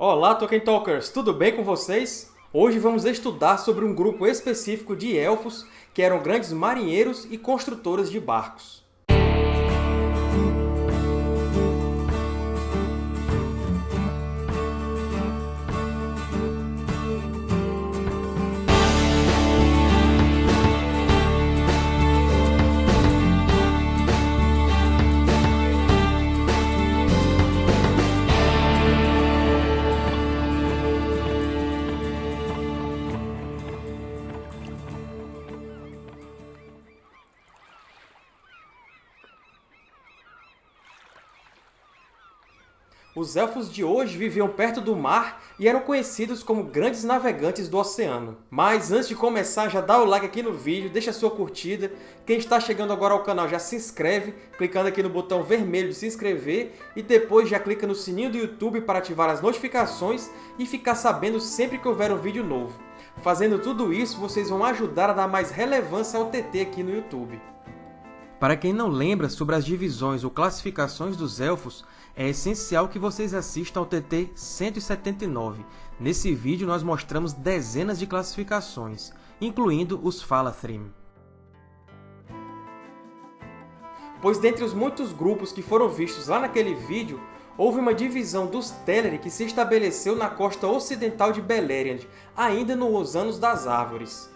Olá, Tolkien Talkers! Tudo bem com vocês? Hoje vamos estudar sobre um grupo específico de Elfos que eram grandes marinheiros e construtores de barcos. Os Elfos de hoje viviam perto do mar e eram conhecidos como grandes navegantes do oceano. Mas antes de começar, já dá o like aqui no vídeo, deixa sua curtida. Quem está chegando agora ao canal já se inscreve, clicando aqui no botão vermelho de se inscrever e depois já clica no sininho do YouTube para ativar as notificações e ficar sabendo sempre que houver um vídeo novo. Fazendo tudo isso, vocês vão ajudar a dar mais relevância ao TT aqui no YouTube. Para quem não lembra sobre as divisões ou classificações dos Elfos, é essencial que vocês assistam ao TT 179. Nesse vídeo, nós mostramos dezenas de classificações, incluindo os Falathrim. Pois dentre os muitos grupos que foram vistos lá naquele vídeo, houve uma divisão dos Teleri que se estabeleceu na costa ocidental de Beleriand, ainda nos Anos das Árvores.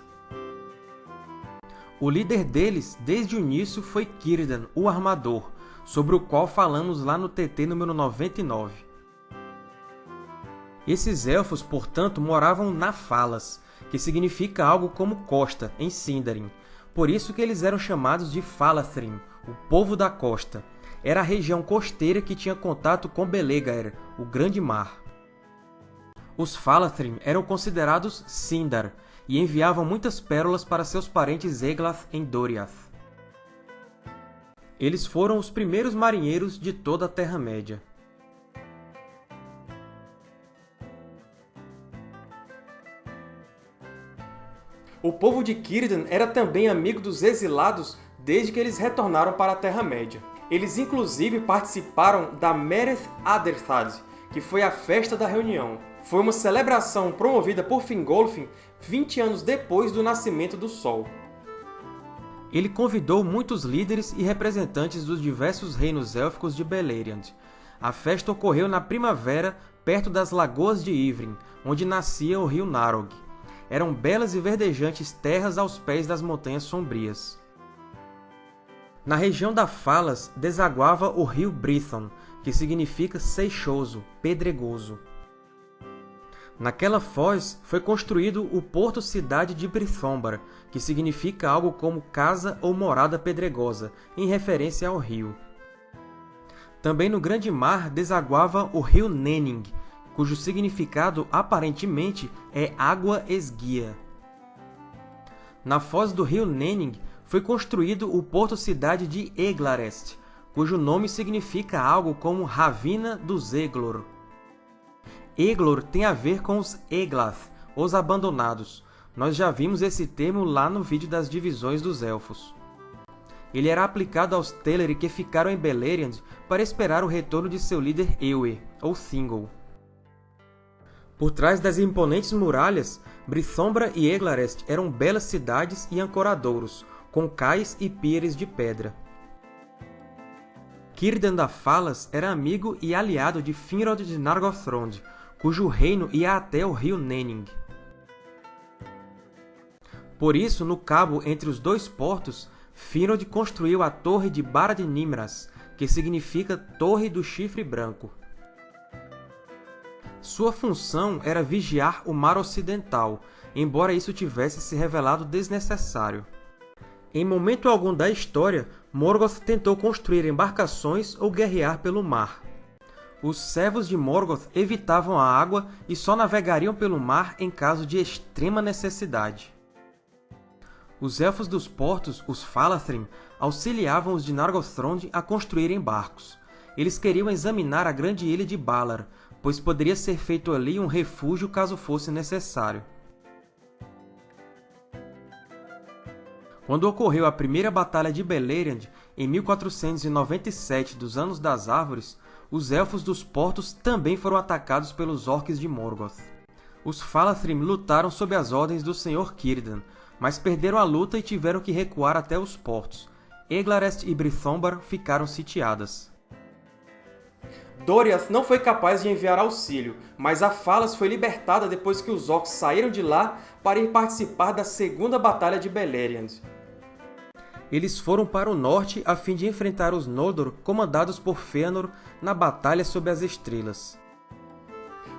O líder deles, desde o início, foi Círdan, o Armador, sobre o qual falamos lá no TT número 99. Esses Elfos, portanto, moravam na Falas, que significa algo como costa, em Sindarin. Por isso que eles eram chamados de Falathrim, o povo da costa. Era a região costeira que tinha contato com Belegaer, o Grande Mar. Os Falathrim eram considerados Sindar, e enviavam muitas pérolas para seus parentes Eglath em Doriath. Eles foram os primeiros marinheiros de toda a Terra-média. O povo de Círdan era também amigo dos exilados desde que eles retornaram para a Terra-média. Eles inclusive participaram da Mereth Aderthad, que foi a Festa da Reunião. Foi uma celebração promovida por Fingolfin 20 anos depois do nascimento do Sol. Ele convidou muitos líderes e representantes dos diversos reinos élficos de Beleriand. A festa ocorreu na primavera, perto das Lagoas de Ivrin, onde nascia o rio Narog. Eram belas e verdejantes terras aos pés das Montanhas Sombrias. Na região da Falas desaguava o rio Brithon, que significa seixoso, pedregoso. Naquela foz foi construído o porto-cidade de Brithombar, que significa algo como casa ou morada pedregosa, em referência ao rio. Também no grande mar desaguava o rio Nenning, cujo significado aparentemente é água esguia. Na foz do rio Nenning foi construído o porto-cidade de Eglarest, cujo nome significa algo como Ravina dos Eglor. Eglor tem a ver com os Eglath, os Abandonados. Nós já vimos esse termo lá no vídeo das divisões dos Elfos. Ele era aplicado aos Teleri que ficaram em Beleriand para esperar o retorno de seu líder Ewe, ou Thingol. Por trás das imponentes muralhas, Brithombra e Eglarest eram belas cidades e ancoradouros, com cais e pires de pedra. Círdan da Falas era amigo e aliado de Finrod de Nargothrond, cujo reino ia até o rio Nenning. Por isso, no cabo entre os dois portos, Finrod construiu a Torre de Barad Nimras, que significa Torre do Chifre Branco. Sua função era vigiar o Mar Ocidental, embora isso tivesse se revelado desnecessário. Em momento algum da história, Morgoth tentou construir embarcações ou guerrear pelo mar. Os servos de Morgoth evitavam a água e só navegariam pelo mar em caso de extrema necessidade. Os Elfos dos Portos, os Falathrim, auxiliavam os de Nargothrond a construírem barcos. Eles queriam examinar a grande ilha de Balar, pois poderia ser feito ali um refúgio caso fosse necessário. Quando ocorreu a primeira Batalha de Beleriand, em 1497 dos Anos das Árvores, os Elfos dos Portos também foram atacados pelos Orcs de Morgoth. Os Falathrim lutaram sob as ordens do Sr. Círdan, mas perderam a luta e tiveram que recuar até os portos. Eglarest e Brithombar ficaram sitiadas. Doriath não foi capaz de enviar auxílio, mas a Falas foi libertada depois que os Orcs saíram de lá para ir participar da Segunda Batalha de Beleriand. Eles foram para o norte a fim de enfrentar os Noldor comandados por Fëanor na Batalha sob as Estrelas.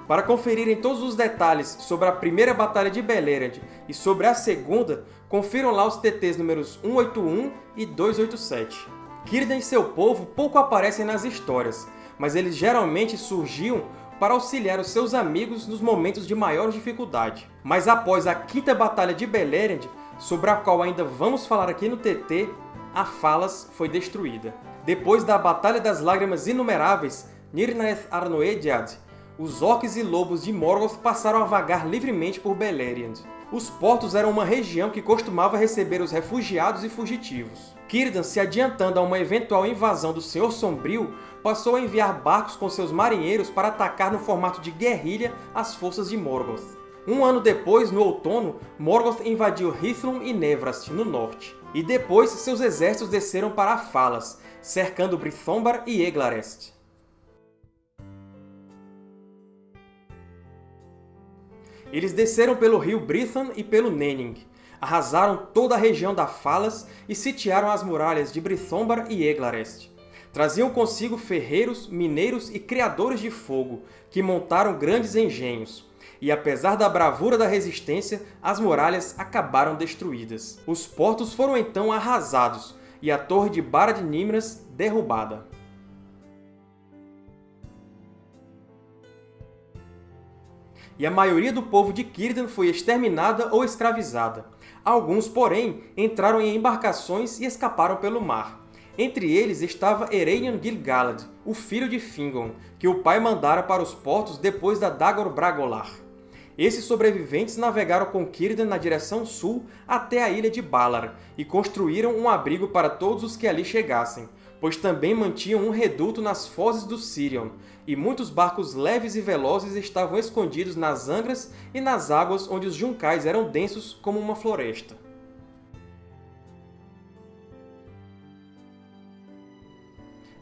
Para conferirem todos os detalhes sobre a primeira Batalha de Beleriand e sobre a segunda, confiram lá os TTs números 181 e 287. Círdan e seu povo pouco aparecem nas histórias, mas eles geralmente surgiam para auxiliar os seus amigos nos momentos de maior dificuldade. Mas após a quinta Batalha de Beleriand, sobre a qual ainda vamos falar aqui no TT, a Falas foi destruída. Depois da Batalha das Lágrimas Inumeráveis, Nirnaeth Arnoediad, os orcs e lobos de Morgoth passaram a vagar livremente por Beleriand. Os portos eram uma região que costumava receber os refugiados e fugitivos. Círdan, se adiantando a uma eventual invasão do Senhor Sombrio, passou a enviar barcos com seus marinheiros para atacar no formato de guerrilha as forças de Morgoth. Um ano depois, no outono, Morgoth invadiu Hithlum e Nevrast, no norte. E depois, seus exércitos desceram para Falas, cercando Brithombar e Eglarest. Eles desceram pelo rio Brithan e pelo Nenning, arrasaram toda a região da Falas e sitiaram as muralhas de Brithombar e Eglarest. Traziam consigo ferreiros, mineiros e criadores de fogo, que montaram grandes engenhos. E apesar da bravura da resistência, as muralhas acabaram destruídas. Os portos foram então arrasados, e a torre de Barad Nimras derrubada. e a maioria do povo de Círdan foi exterminada ou escravizada. Alguns, porém, entraram em embarcações e escaparam pelo mar. Entre eles estava Ereinion Gil-galad, o filho de Fingon, que o pai mandara para os portos depois da Dagor Bragolar. Esses sobreviventes navegaram com Círdan na direção sul até a ilha de Balar e construíram um abrigo para todos os que ali chegassem, pois também mantinham um reduto nas fozes do Sirion, e muitos barcos leves e velozes estavam escondidos nas angras e nas águas onde os juncais eram densos como uma floresta.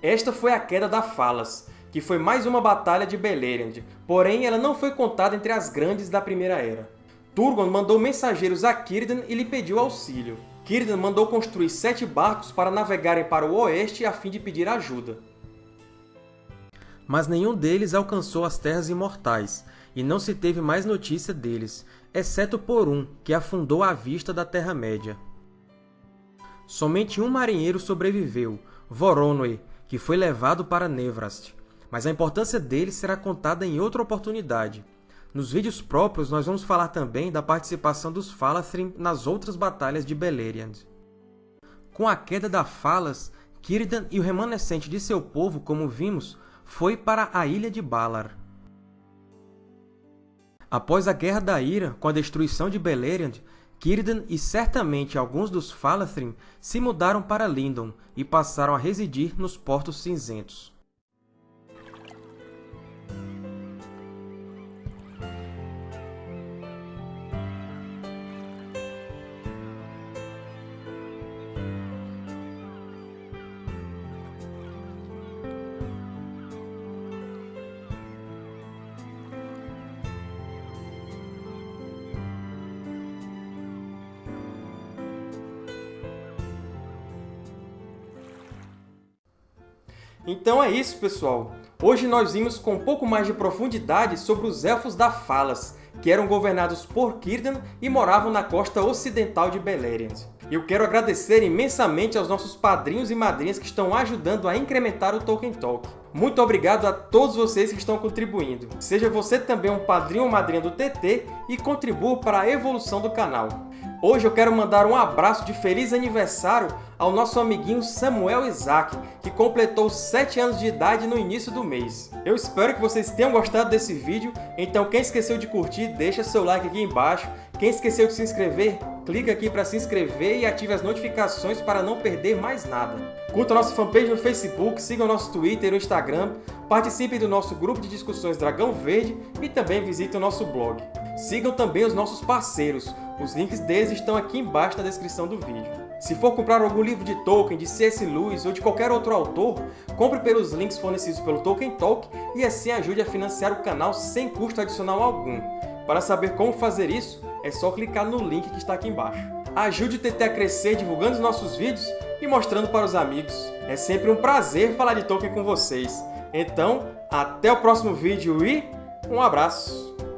Esta foi a queda da Falas, que foi mais uma batalha de Beleriand, porém ela não foi contada entre as grandes da Primeira Era. Turgon mandou mensageiros a Círdan e lhe pediu auxílio. Círdan mandou construir sete barcos para navegarem para o oeste a fim de pedir ajuda. Mas nenhum deles alcançou as Terras Imortais, e não se teve mais notícia deles, exceto por um, que afundou à vista da Terra-média. Somente um marinheiro sobreviveu, Voronoi, que foi levado para Nevrast, mas a importância dele será contada em outra oportunidade. Nos vídeos próprios, nós vamos falar também da participação dos Falathrim nas outras batalhas de Beleriand. Com a queda da Falas, Círdan e o remanescente de seu povo, como vimos, foi para a ilha de Balar. Após a Guerra da Ira, com a destruição de Beleriand, Círdan e certamente alguns dos Falathrim se mudaram para Lindon e passaram a residir nos Portos Cinzentos. Então é isso, pessoal! Hoje nós vimos com um pouco mais de profundidade sobre os Elfos da Falas, que eram governados por Círdan e moravam na costa ocidental de Beleriand. Eu quero agradecer imensamente aos nossos padrinhos e madrinhas que estão ajudando a incrementar o Tolkien Talk. Muito obrigado a todos vocês que estão contribuindo. Seja você também um padrinho ou madrinha do TT e contribua para a evolução do canal. Hoje eu quero mandar um abraço de feliz aniversário ao nosso amiguinho Samuel Isaac, que completou 7 anos de idade no início do mês. Eu espero que vocês tenham gostado desse vídeo, então quem esqueceu de curtir, deixa seu like aqui embaixo. Quem esqueceu de se inscrever, clique aqui para se inscrever e ative as notificações para não perder mais nada. Curta nossa fanpage no Facebook, siga o nosso Twitter e o Instagram, participe do nosso grupo de discussões Dragão Verde e também visite o nosso blog. Sigam também os nossos parceiros, os links deles estão aqui embaixo na descrição do vídeo. Se for comprar algum livro de Tolkien, de C.S. Lewis ou de qualquer outro autor, compre pelos links fornecidos pelo Tolkien Talk e assim ajude a financiar o canal sem custo adicional algum. Para saber como fazer isso, é só clicar no link que está aqui embaixo. Ajude o TT a crescer divulgando os nossos vídeos e mostrando para os amigos. É sempre um prazer falar de Tolkien com vocês. Então, até o próximo vídeo e um abraço!